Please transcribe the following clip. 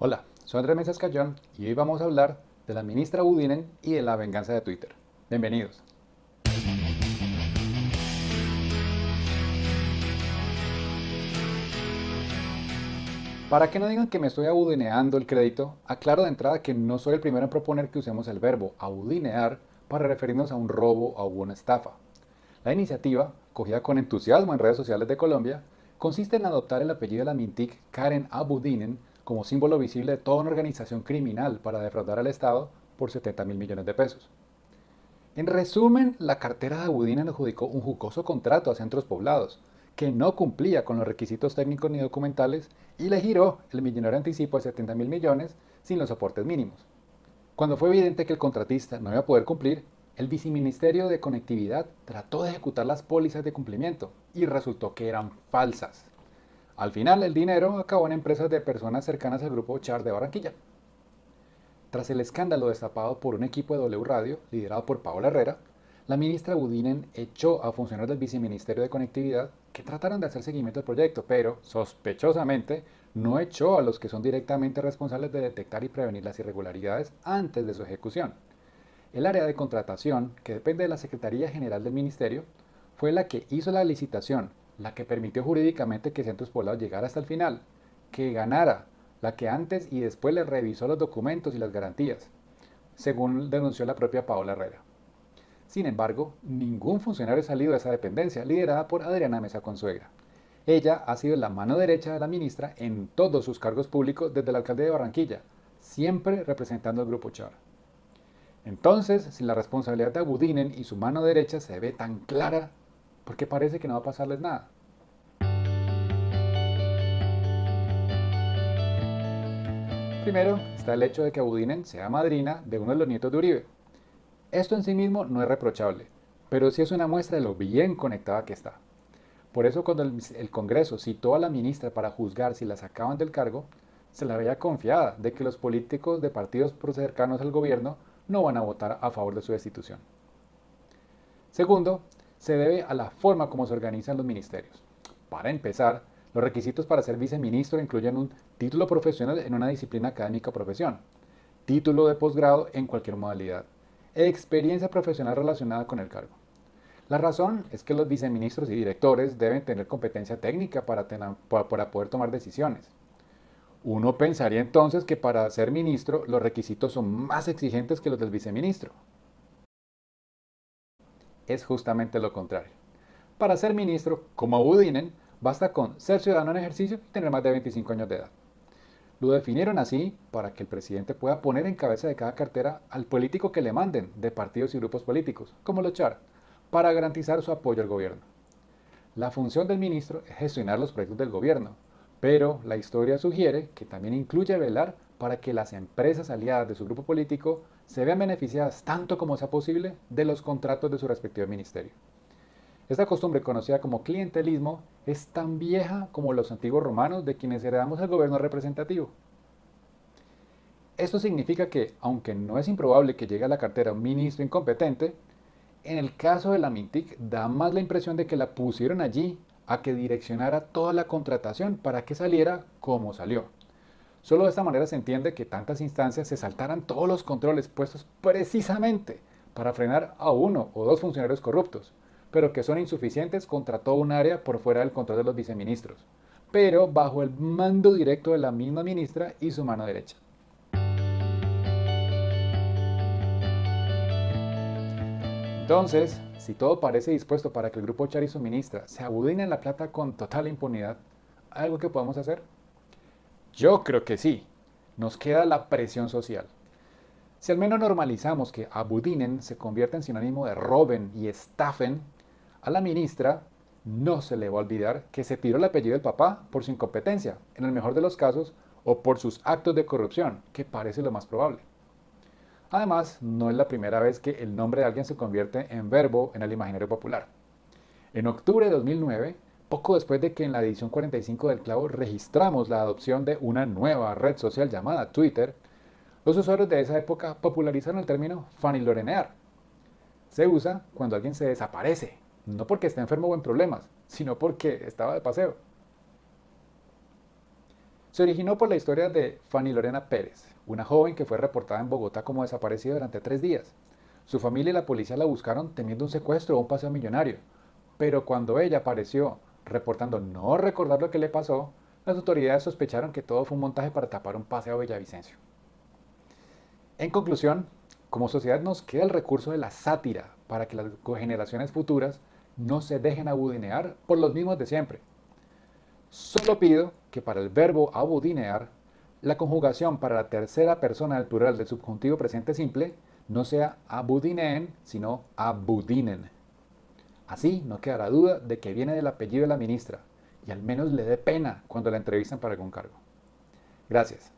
Hola, soy Andrés Mesa Cayón y hoy vamos a hablar de la ministra Budinen y de la venganza de Twitter. Bienvenidos. Para que no digan que me estoy abudineando el crédito, aclaro de entrada que no soy el primero en proponer que usemos el verbo abudinear para referirnos a un robo o una estafa. La iniciativa, cogida con entusiasmo en redes sociales de Colombia, consiste en adoptar el apellido de la Mintic Karen Abudinen como símbolo visible de toda una organización criminal para defraudar al Estado por 70 mil millones de pesos. En resumen, la cartera de Abudinen adjudicó un jugoso contrato a centros poblados, que no cumplía con los requisitos técnicos ni documentales y le giró el millonario anticipo de 70 mil millones sin los soportes mínimos. Cuando fue evidente que el contratista no iba a poder cumplir, el viceministerio de Conectividad trató de ejecutar las pólizas de cumplimiento y resultó que eran falsas. Al final, el dinero acabó en empresas de personas cercanas al grupo Char de Barranquilla. Tras el escándalo destapado por un equipo de W Radio, liderado por Paola Herrera, la ministra Budinen echó a funcionarios del Viceministerio de Conectividad que trataron de hacer seguimiento al proyecto, pero sospechosamente no echó a los que son directamente responsables de detectar y prevenir las irregularidades antes de su ejecución. El área de contratación, que depende de la Secretaría General del Ministerio, fue la que hizo la licitación, la que permitió jurídicamente que Centros Poblados llegara hasta el final, que ganara, la que antes y después le revisó los documentos y las garantías, según denunció la propia Paola Herrera. Sin embargo, ningún funcionario salido de esa dependencia, liderada por Adriana Mesa Consuegra. Ella ha sido la mano derecha de la ministra en todos sus cargos públicos desde el alcalde de Barranquilla, siempre representando al Grupo Char. Entonces, si la responsabilidad de Abudinen y su mano derecha se ve tan clara, ¿por qué parece que no va a pasarles nada? Primero está el hecho de que Abudinen sea madrina de uno de los nietos de Uribe, esto en sí mismo no es reprochable, pero sí es una muestra de lo bien conectada que está. Por eso cuando el, Congreso citó a la ministra para juzgar si la sacaban del cargo, se la veía confiada de que los políticos de partidos cercanos al gobierno no van a votar a favor de su destitución. Segundo, se debe a la forma como se organizan los ministerios. Para empezar, los requisitos para ser viceministro incluyen un título profesional en una disciplina académica o profesión, título de posgrado en cualquier modalidad, experiencia profesional relacionada con el cargo. La razón es que los viceministros y directores deben tener competencia técnica para, para, poder tomar decisiones. Uno pensaría entonces que para ser ministro los requisitos son más exigentes que los del viceministro. Es justamente lo contrario. Para ser ministro, como Budinen, basta con ser ciudadano en ejercicio y tener más de 25 años de edad. Lo definieron así para que el presidente pueda poner en cabeza de cada cartera al político que le manden de partidos y grupos políticos, como los CHAR, para garantizar su apoyo al gobierno. La función del ministro es gestionar los proyectos del gobierno, pero la historia sugiere que también incluye velar para que las empresas aliadas de su grupo político se vean beneficiadas tanto como sea posible de los contratos de su respectivo ministerio. Esta costumbre conocida como clientelismo es tan vieja como los antiguos romanos de quienes heredamos el gobierno representativo. Esto significa que, aunque no es improbable que llegue a la cartera un ministro incompetente, en el caso de la Mintic da más la impresión de que la pusieron allí a que direccionara toda la contratación para que saliera como salió. Solo de esta manera se entiende que tantas instancias se saltaran todos los controles puestos precisamente para frenar a uno o dos funcionarios corruptos, pero que son insuficientes contra todo un área por fuera del control de los viceministros, pero bajo el mando directo de la misma ministra y su mano derecha. Entonces, si todo parece dispuesto para que el grupo Char y su ministra se abudinen la plata con total impunidad, ¿hay algo que podamos hacer? Yo creo que sí. Nos queda la presión social. Si al menos normalizamos que abudinen se convierta en sinónimo de roben y estafen, a la ministra no se le va a olvidar que se tiró el apellido del papá por su incompetencia, en el mejor de los casos, o por sus actos de corrupción, que parece lo más probable. Además, no es la primera vez que el nombre de alguien se convierte en verbo en el imaginario popular. En octubre de 2009, poco después de que en la edición 45 del Clavo registramos la adopción de una nueva red social llamada Twitter, los usuarios de esa época popularizaron el término fanilorenear. Se usa cuando alguien se desaparece, no porque esté enfermo o en problemas, sino porque estaba de paseo. Se originó por la historia de Fanny Lorena Pérez, una joven que fue reportada en Bogotá como desaparecida durante tres días. Su familia y la policía la buscaron temiendo un secuestro o un paseo millonario, pero cuando ella apareció reportando no recordar lo que le pasó, las autoridades sospecharon que todo fue un montaje para tapar un paseo a Villavicencio. En conclusión, como sociedad nos queda el recurso de la sátira para que las generaciones futuras no se dejen abudinear por los mismos de siempre. Solo pido que para el verbo abudinear, la conjugación para la tercera persona del plural del subjuntivo presente simple no sea abudineen, sino abudinen. Así no quedará duda de que viene del apellido de la ministra y al menos le dé pena cuando la entrevistan para algún cargo. Gracias.